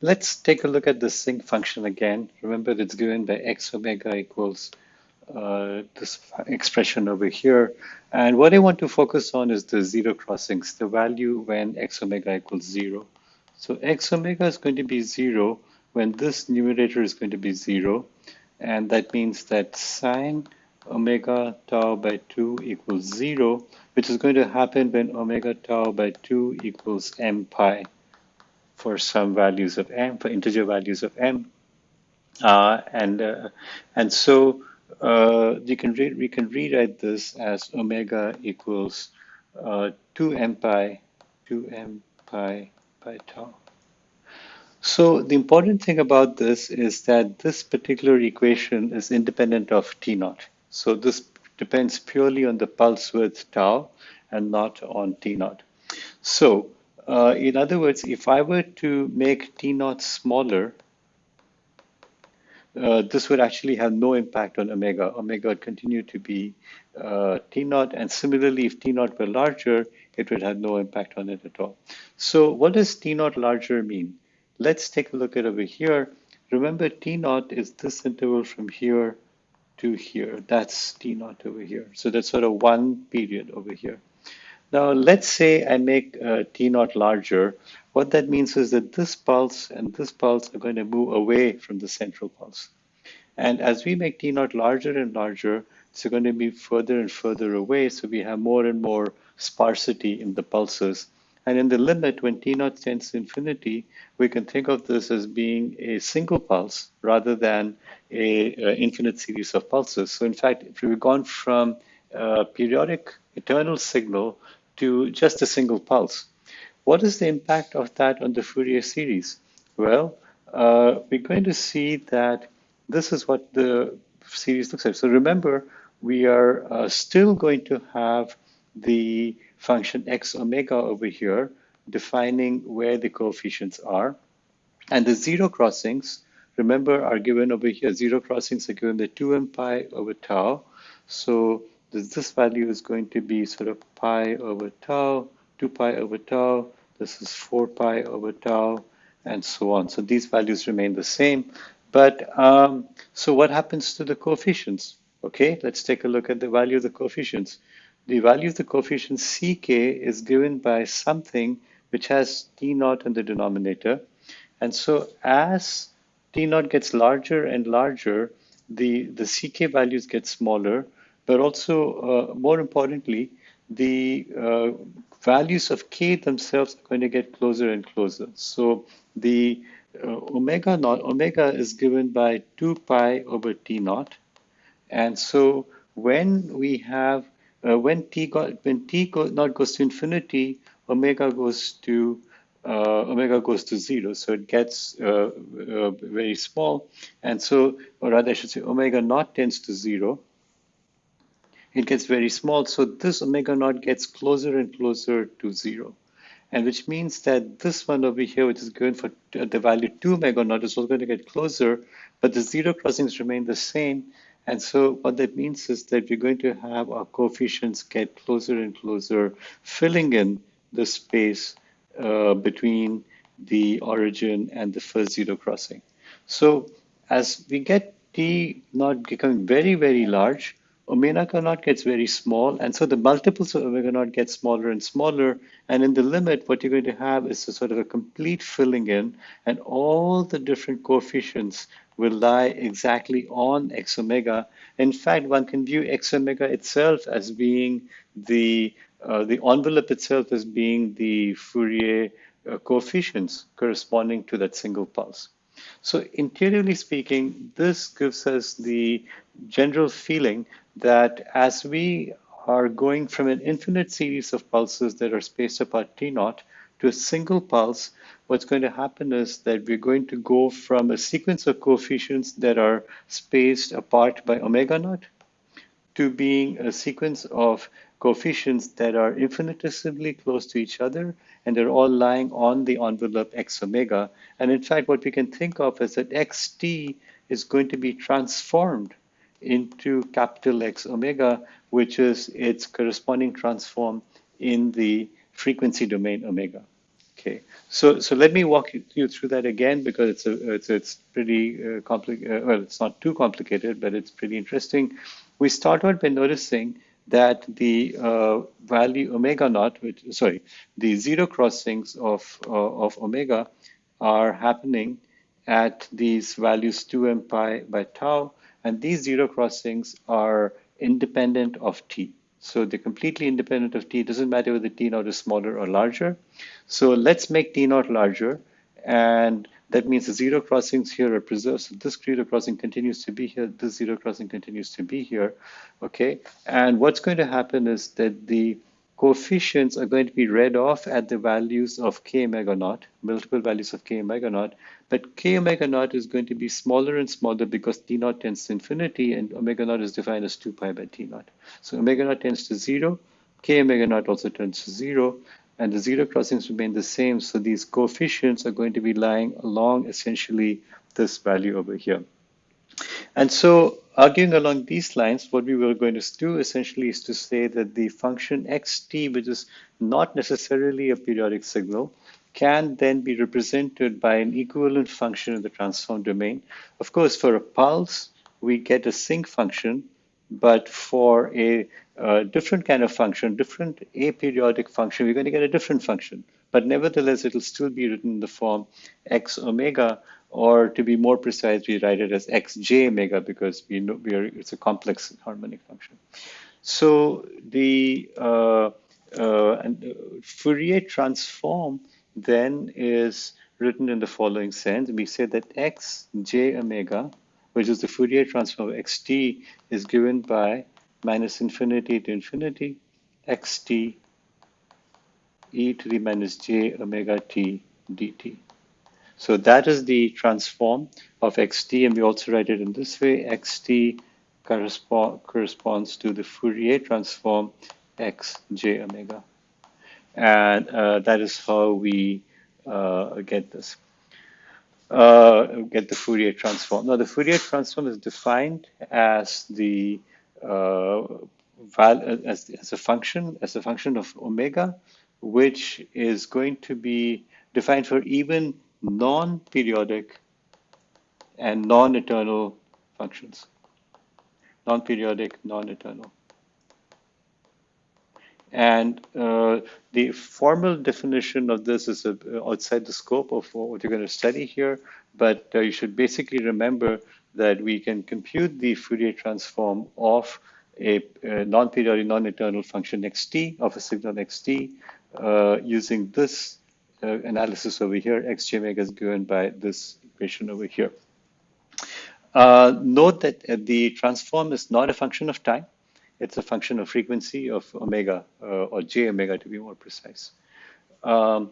let's take a look at the sinc function again. Remember, it's given by x omega equals uh, this expression over here. And what I want to focus on is the zero crossings, the value when x omega equals zero. So x omega is going to be zero when this numerator is going to be zero. And that means that sine omega tau by 2 equals 0, which is going to happen when omega tau by 2 equals m pi for some values of m, for integer values of m. Uh, and, uh, and so uh, you can we can rewrite this as omega equals uh, 2m pi, 2m pi by tau. So the important thing about this is that this particular equation is independent of T naught. So this depends purely on the pulse width tau and not on T naught. So uh, in other words, if I were to make T naught smaller, uh, this would actually have no impact on omega. Omega would continue to be uh, T naught, and similarly, if T naught were larger, it would have no impact on it at all. So what does T naught larger mean? Let's take a look at over here. Remember, T naught is this interval from here to here. That's T naught over here. So that's sort of one period over here. Now, let's say I make uh, T naught larger. What that means is that this pulse and this pulse are going to move away from the central pulse. And as we make T naught larger and larger, it's going to be further and further away. So we have more and more sparsity in the pulses. And in the limit, when T naught tends to infinity, we can think of this as being a single pulse rather than a, a infinite series of pulses. So in fact, if we've gone from a periodic eternal signal to just a single pulse. What is the impact of that on the Fourier series? Well, uh, we're going to see that this is what the series looks like. So remember, we are uh, still going to have the function x omega over here, defining where the coefficients are. And the zero crossings, remember, are given over here. Zero crossings are given the 2m pi over tau. So this, value is going to be sort of pi over tau, 2 pi over tau, this is 4 pi over tau, and so on. So these values remain the same. But um, so what happens to the coefficients? Okay, let's take a look at the value of the coefficients. The value of the coefficient ck is given by something which has t naught in the denominator. And so as t naught gets larger and larger, the, the ck values get smaller, but also uh, more importantly, the uh, values of k themselves are going to get closer and closer. So the uh, omega naught, omega is given by 2 pi over t naught. And so when we have, uh, when t, got, when t go, naught goes to infinity, omega goes to uh, omega goes to zero, so it gets uh, very small. And so, or rather I should say omega naught tends to zero it gets very small. So this omega naught gets closer and closer to zero. And which means that this one over here, which is given for the value 2 omega naught, is also going to get closer, but the zero crossings remain the same. And so what that means is that we're going to have our coefficients get closer and closer, filling in the space uh, between the origin and the first zero crossing. So as we get t naught becoming very, very large, omega naught gets very small, and so the multiples of omega naught get smaller and smaller. And in the limit, what you're going to have is a sort of a complete filling in, and all the different coefficients will lie exactly on x omega. In fact, one can view x omega itself as being the uh, the envelope itself as being the Fourier uh, coefficients corresponding to that single pulse. So interiorly speaking, this gives us the general feeling that as we are going from an infinite series of pulses that are spaced apart t naught to a single pulse, what's going to happen is that we're going to go from a sequence of coefficients that are spaced apart by omega naught to being a sequence of coefficients that are infinitesimally close to each other and they're all lying on the envelope x omega. And in fact, what we can think of is that xt is going to be transformed into capital X omega, which is its corresponding transform in the frequency domain omega. Okay, so so let me walk you, through that again because it's a it's it's pretty uh, complicated. Uh, well, it's not too complicated, but it's pretty interesting. We start out by noticing that the uh, value omega naught, which sorry, the zero crossings of uh, of omega are happening at these values 2m pi by tau, and these zero crossings are independent of t. So they're completely independent of t. It doesn't matter whether t naught is smaller or larger. So let's make t naught larger, and that means the zero crossings here are preserved. So this zero crossing continues to be here. This zero crossing continues to be here. Okay. And what's going to happen is that the coefficients are going to be read off at the values of k omega naught, multiple values of k omega naught. But k omega naught is going to be smaller and smaller because t naught tends to infinity and omega naught is defined as 2 pi by t naught. So omega naught tends to zero, k omega naught also tends to zero, and the zero crossings remain the same. So these coefficients are going to be lying along essentially this value over here. And so arguing along these lines, what we were going to do essentially is to say that the function xt, which is not necessarily a periodic signal, can then be represented by an equivalent function in the transform domain. Of course, for a pulse, we get a sinc function, but for a a different kind of function, different aperiodic function, we're going to get a different function. But nevertheless, it'll still be written in the form x omega, or to be more precise, we write it as xj omega because we know we are, it's a complex harmonic function. So the uh, uh, uh, Fourier transform then is written in the following sense. We say that xj omega, which is the Fourier transform of xt, is given by minus infinity to infinity xt e to the minus j omega t dt. So that is the transform of xt, and we also write it in this way. xt correspond, corresponds to the Fourier transform x j omega. And uh, that is how we uh, get this, uh, get the Fourier transform. Now, the Fourier transform is defined as the uh, as, as a function, as a function of omega, which is going to be defined for even non-periodic and non-eternal functions. Non-periodic, non-eternal. And uh, the formal definition of this is uh, outside the scope of what you're going to study here, but uh, you should basically remember that we can compute the Fourier transform of a, a non-periodic, non-eternal function xt of a signal xt uh, using this uh, analysis over here. xj omega is given by this equation over here. Uh, note that uh, the transform is not a function of time. It's a function of frequency of omega, uh, or j omega to be more precise. Um,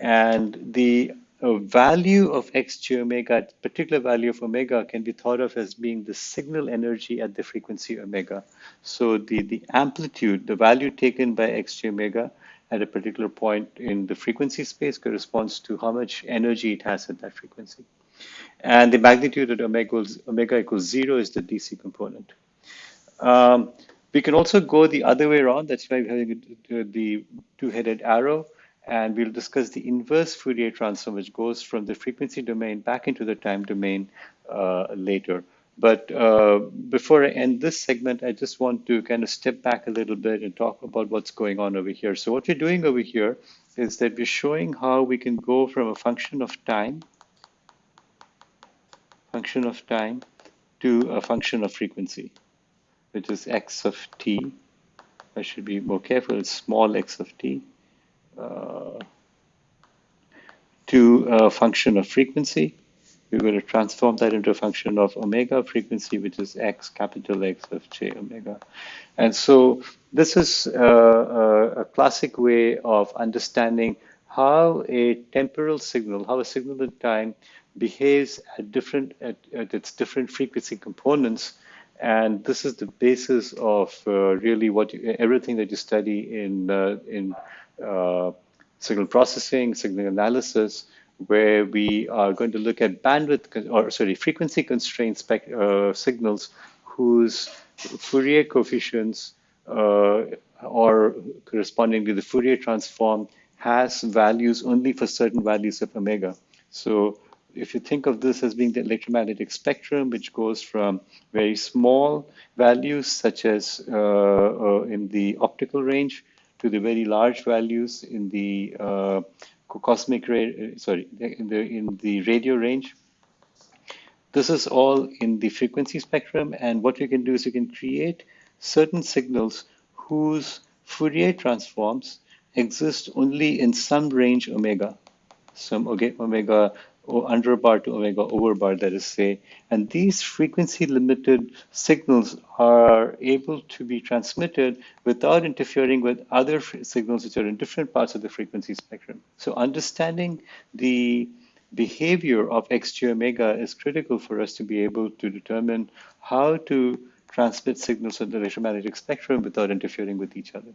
and the value of xj omega, particular value of omega can be thought of as being the signal energy at the frequency omega. So the, the amplitude, the value taken by xj omega at a particular point in the frequency space corresponds to how much energy it has at that frequency. And the magnitude at omega equals, omega equals zero is the DC component. Um, we can also go the other way around. That's why we're having the two-headed arrow and we'll discuss the inverse Fourier transform, which goes from the frequency domain back into the time domain uh, later. But uh, before I end this segment, I just want to kind of step back a little bit and talk about what's going on over here. So what we're doing over here is that we're showing how we can go from a function of time, function of time, to a function of frequency, which is x of t. I should be more careful, it's small x of t uh, to a function of frequency. We're going to transform that into a function of omega frequency, which is x, capital X of j omega. And so this is a, a, a classic way of understanding how a temporal signal, how a signal in time behaves at different at, at, its different frequency components and this is the basis of uh, really what you, everything that you study in uh, in uh, signal processing, signal analysis, where we are going to look at bandwidth, or sorry, frequency constrained uh, signals whose Fourier coefficients uh, or corresponding to the Fourier transform has values only for certain values of omega. So if you think of this as being the electromagnetic spectrum, which goes from very small values, such as uh, uh, in the optical range, to the very large values in the uh, cosmic ray, uh, sorry, in the in the radio range. This is all in the frequency spectrum, and what you can do is you can create certain signals whose Fourier transforms exist only in some range omega, some omega under bar to omega over bar, that is say. And these frequency limited signals are able to be transmitted without interfering with other signals which are in different parts of the frequency spectrum. So understanding the behavior of xj omega is critical for us to be able to determine how to transmit signals in the electromagnetic spectrum without interfering with each other.